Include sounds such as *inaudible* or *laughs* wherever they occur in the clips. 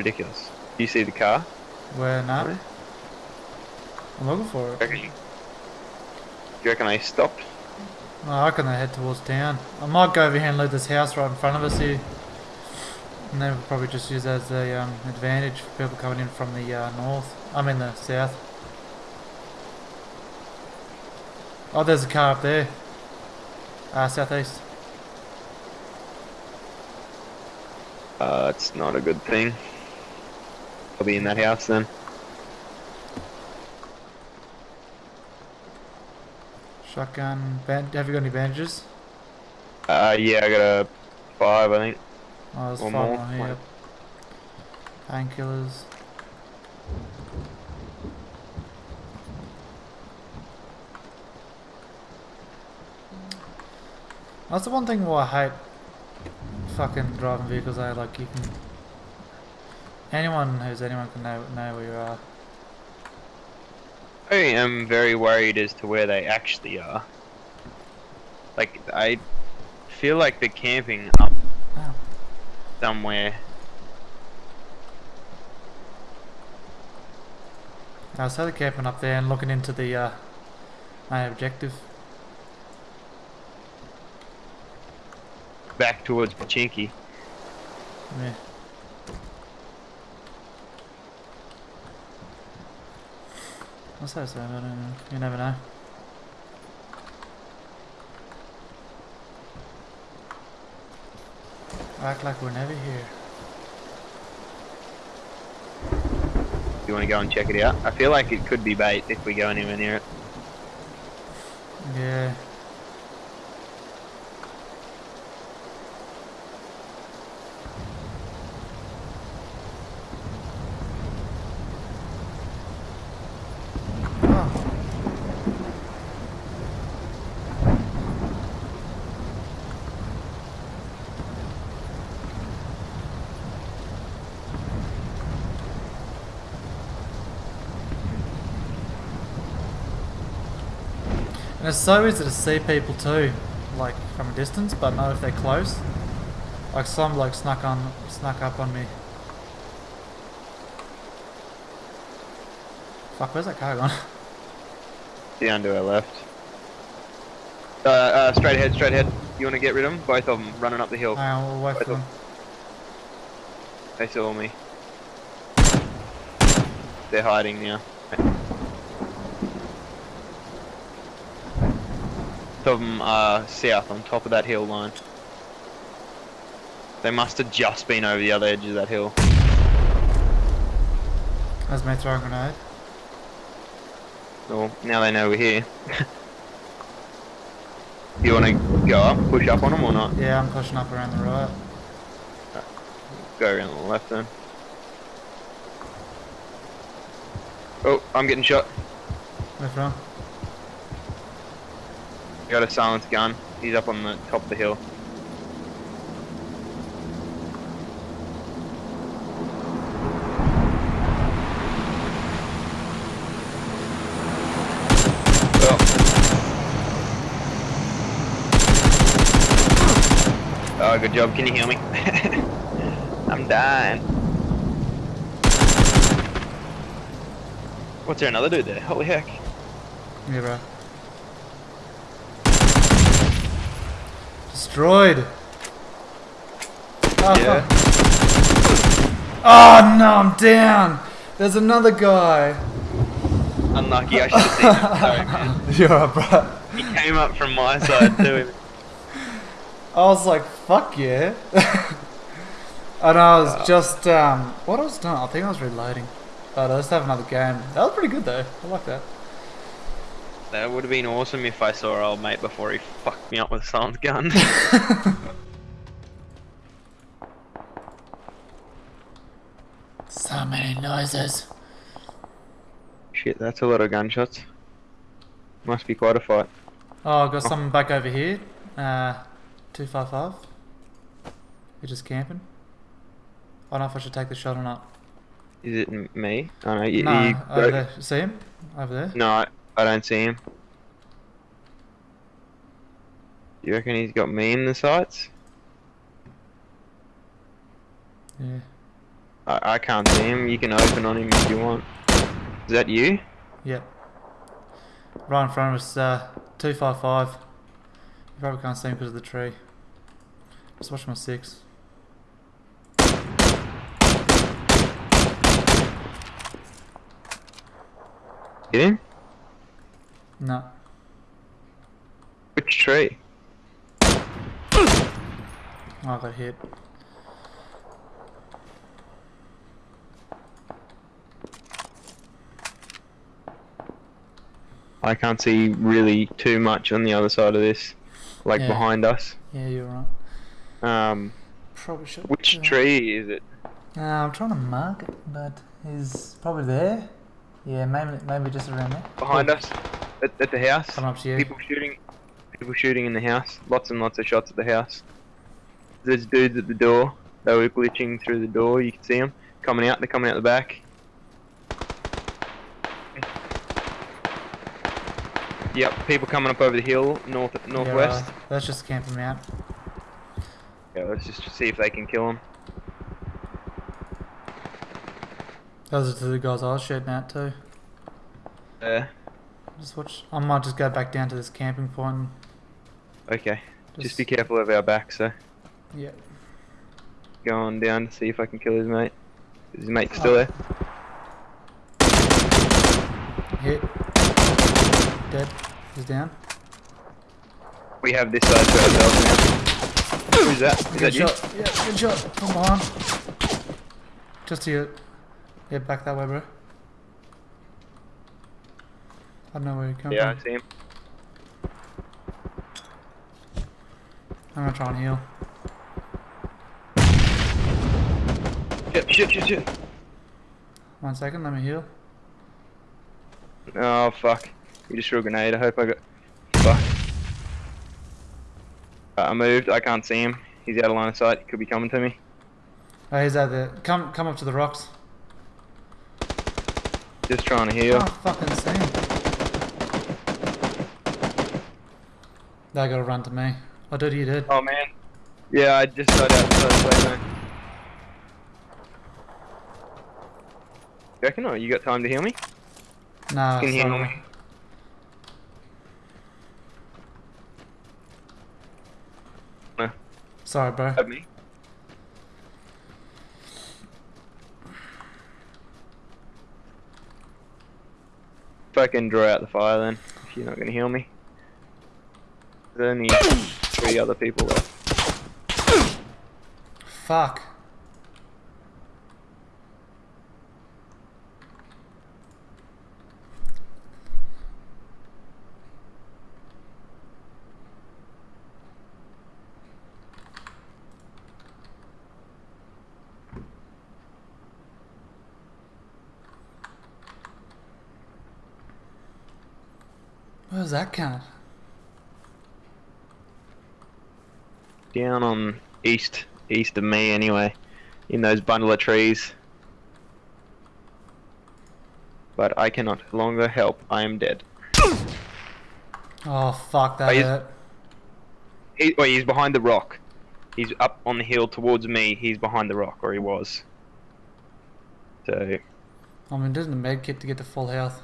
ridiculous. Do you see the car? Where not? Where? I'm looking for it. You, do you reckon they stopped? Oh, I reckon they head towards town. I might go over here and loot this house right in front of us here. And then we'll probably just use that as a um, advantage for people coming in from the uh, north. I mean the south. Oh, there's a car up there. Uh, southeast. Uh, it's not a good thing. I'll be in that house then. Shotgun. Band have you got any bandages? Uh, yeah, I got a five, I think. Oh, there's One five more. here. Painkillers. That's the one thing why I hate fucking driving vehicles. I like you can anyone who's anyone can know know where you are. I am very worried as to where they actually are. Like, I feel like they're camping up Oh. somewhere. I was totally camping up there and looking into the uh, main objective. Back towards Pochinki. Yeah. What's that say? I don't know. You never know. Act like we're never here. You want to go and check it out? I feel like it could be bait if we go anywhere near it. Yeah. And it's so easy to see people too, like from a distance, but not if they're close. Like some bloke snuck on, snuck up on me. Fuck, where's that car gone? *laughs* Down to our left. Uh, uh, straight ahead, straight ahead. You want to get rid of them? Both of them running up the hill. Hang on, we'll wait for them. They saw me. They're hiding now. Both of them are south on top of that hill line. They must have just been over the other edge of that hill. That's my throwing grenade. Well, now they know we're here. *laughs* you want to go up, push up on them or not? Yeah, I'm pushing up around the right. Go around the left then. Oh, I'm getting shot. Where from? Got a silenced gun. He's up on the top of the hill. Oh, good job. Can you hear me? *laughs* I'm dying. What's there another dude there? Holy heck. Yeah, bro. Destroyed. Oh, Yeah. Oh no, I'm down. There's another guy. Unlucky, I should have seen him. Sorry, man. *laughs* You're up, bro. He came up from my side too. I was like, fuck yeah. *laughs* and I was uh. just, um, what I was doing, I think I was reloading. Oh, but I just have another game. That was pretty good though. I like that. That would have been awesome if I saw our old mate before he fucked me up with silent gun. *laughs* So many noises. Shit, that's a lot of gunshots. Must be quite a fight. Oh, I've got someone back over here. Uh, 255. You're just camping. I don't know if I should take the shot or not. Is it me? Oh no, you, no, you over there. See him? Over there? No, I, don't see him. You reckon he's got me in the sights? Yeah. I, I can't see him. You can open on him if you want. Is that you? Yep. Right in front of us, uh, 255. You probably can't see him because of the tree. Just watch my six. Hit him? No. Which tree? I got hit. I can't see really too much on the other side of this, like Yeah. behind us. Yeah, you're right. Um, Probably should. which tree is it? Uh, I'm trying to mark it, but he's probably there. Yeah, maybe maybe just around there. Behind Oh, us? At, at the house? Coming up to you. People shooting. People shooting in the house. Lots and lots of shots at the house. There's dudes at the door. They were glitching through the door. You can see them coming out. They're coming out the back. Yep, people coming up over the hill, north Yeah, northwest. uh, let's just camp him out. Yeah, let's just see if they can kill them. Those are the guys I was shooting at too. Uh, Just watch. I might just go back down to this camping point. Okay. Just be careful of our backs, though. Yeah. Going down to see if I can kill his mate. Is his mate still Oh. there? Hit. Dead. He's down. We have this side to ourselves now. Who's that? Is Good that you? shot. Yeah, good shot. Come on. Just here. Yeah, back that way, bro. I don't know where you come Yeah, I from. see him. I'm gonna try and heal. Shit, shit, shit, shit. One second, let me heal. Oh, fuck. You just threw a grenade. I hope I got... Fuck. Uh, I moved. I can't see him. He's out of line of sight. He could be coming to me. Oh, he's out there. Come, come up to the rocks. Just trying to heal. Oh, fucking see him. They gotta run to me. Oh, dude, you did. Oh, man. Yeah, I just got out first place, man. You reckon? Or you got time to heal me? Nah, Can heal me? No. Sorry, bro. Have me. Fucking draw out the fire then, if you're not gonna heal me. Only three other people left. Fuck. Where's that cat? Down on east, east of me anyway, in those bundle of trees. But I cannot longer help, I am dead. Oh, fuck, that oh, Are you- hurt. He, wait, he's behind the rock. He's up on the hill towards me, he's behind the rock, or he was. So, I mean, doesn't a med kit to get to full health?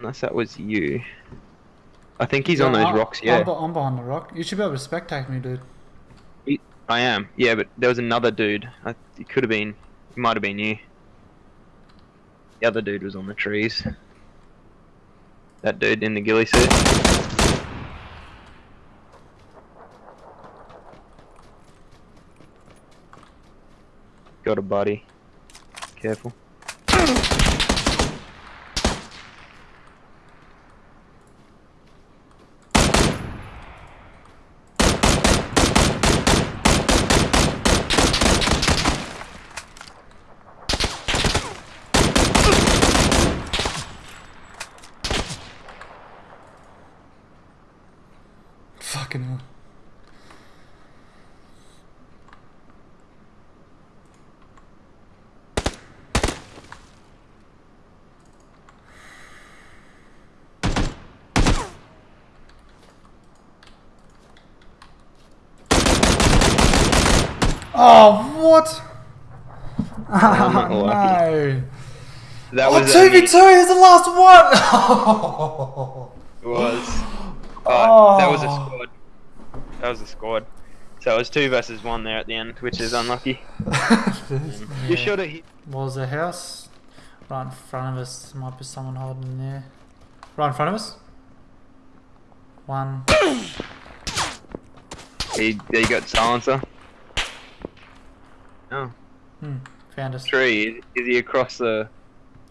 unless that was you. I think he's on those I- rocks, I'm, yeah. I'm behind the rock. You should be able to spectate me, dude. I am, yeah, but there was another dude. I, it could have been, it might have been you. The other dude was on the trees. That dude in the ghillie suit. Got a buddy. Careful. Fucking hell. Oh, what? Oh, no. Ah, that Oh, was 2v2 only- is the last one! *laughs* It was. Uh, oh, that was a Oh. squad. That was a squad. So it was two versus one there at the end, which is unlucky. *laughs* You Yeah. should have hit. Was the house? Right in front of us. Might be someone holding there. Right in front of us? One. He, he got silencer. Oh, Hmm. Found us. tree. Is, is he across the?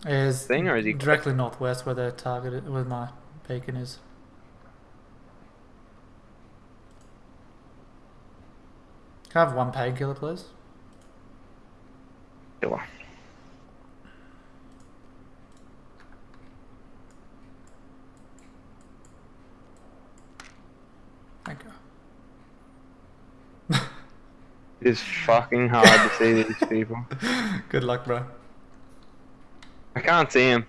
Is thing, or is he- directly northwest where the target where my beacon is? Can I have one painkiller, please? Killer. Thank you. It is fucking hard to see these people. *laughs* Good luck, bro. I can't see him.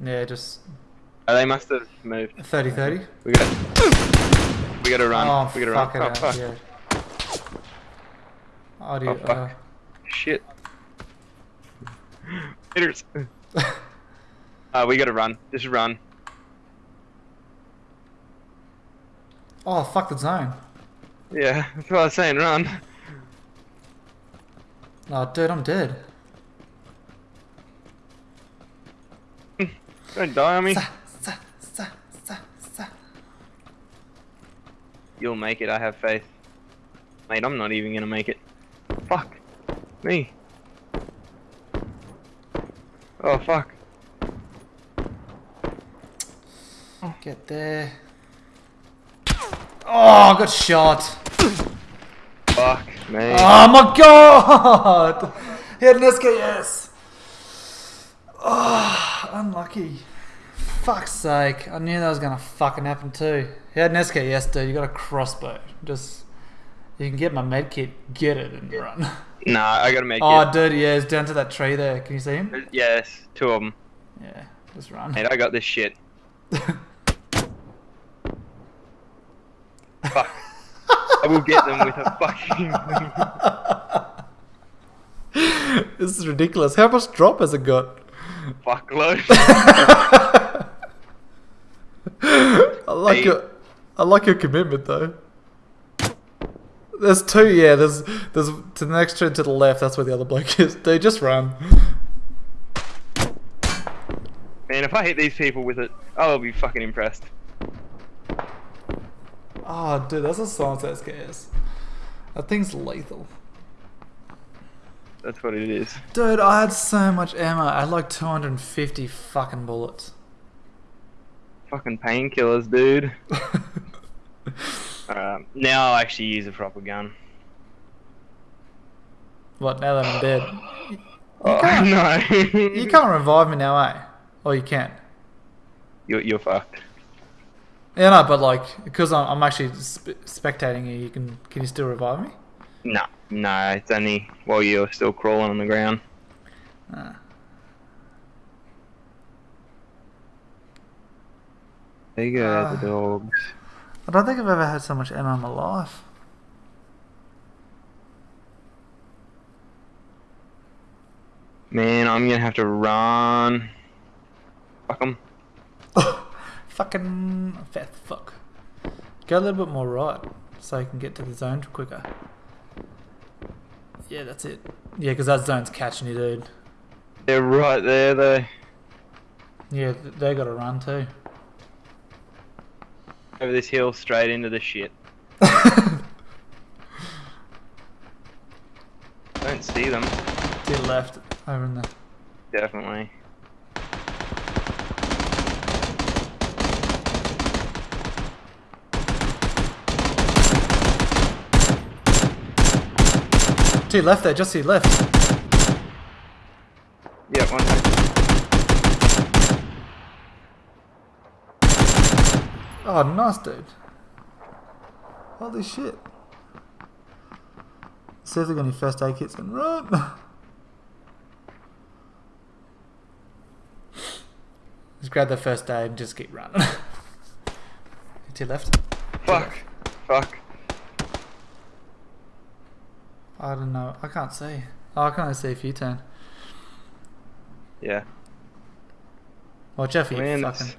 Yeah, just Oh, they must have moved. 30 30. We got. We got to run. Oh, we got to fuck run. it Oh, out, fuck. yeah. Oh, Oh, fuck. uh, Shit. Hitters. *laughs* uh, we got to run. Just run. oh, fuck the zone. Yeah, that's what I was saying. Run. Oh, dude, I'm dead. Don't die on me. Sa, sa, sa. You'll make it. I have faith. Mate, I'm not even gonna make it. Fuck. Me. Oh, fuck. Get there. Oh, I got shot. Fuck me. Oh ah, my god! He had an SKS. Oh, unlucky. Fuck's sake. I knew that was gonna fucking happen too. He had an SKS, dude. You got a crossbow. Just. You can get my med kit, get it, and run. *laughs* Nah, I gotta make Oh, it. dude, yeah, it's down to that tree there. Can you see him? Yes, two of them. Yeah, just run. Mate, I got this shit. *laughs* Fuck. I will get them with a fucking *laughs* this is ridiculous. How much drop has it got? fuckload. *laughs* I like Eight. your, I like your commitment though. There's two, yeah. There's, there's to the next turn to the left. That's where the other bloke *laughs* is. Dude, just run. Man, if I hit these people with it, I'll be fucking impressed. Oh, dude, that's a silence SKS. That thing's lethal. That's what it is. Dude, I had so much ammo. I had like 250 fucking bullets. Fucking painkillers, dude. *laughs* Um, now I'll actually use a proper gun. what? Now that I'm dead, Oh, can't- *laughs* no. you can't revive me now, eh? Or you can. You're, you're fucked. Yeah, no, but like because I'm, I'm actually sp- spectating you, you can can you still revive me? No, no, it's only while you're still crawling on the ground. Ah. There you go, Ah. the dogs. I don't think I've ever had so much ammo in my life. Man, I'm gonna have to run. Fuck 'em. *laughs* Fucking fat fuck. Go a little bit more right so I can get to the zone quicker. Yeah, that's it. Yeah, because that zone's catching you, dude. They're right there, though. Yeah, th- they got to run too. Over this hill, straight into the shit. *laughs* Don't see them. to the left, over in the. Definitely. To your left there, just to your left. Yeah, one. Oh, nice, dude. Holy shit. See if they got any first aid kits and run. *laughs* Just grab the first aid and just keep running. *laughs* to your left. Fuck. Fuck. I don't know. I can't see. Oh, I can only see if you turn. Yeah. For you Man, fucking.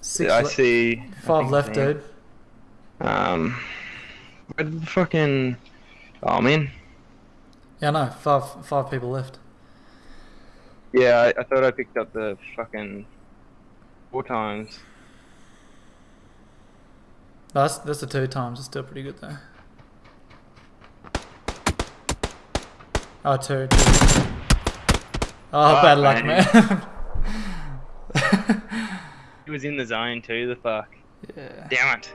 Six I see. Five think left, dude. Um, where did the fucking? Oh, I'm in. Yeah, no, five five people left. Yeah, I, I thought I picked up the fucking four times. That's that's the two times. It's still pretty good though. Oh, two. two. Oh, Fuck, bad luck, man. man. *laughs* *laughs* He was in the zone too. The fuck. yeah. Damn it.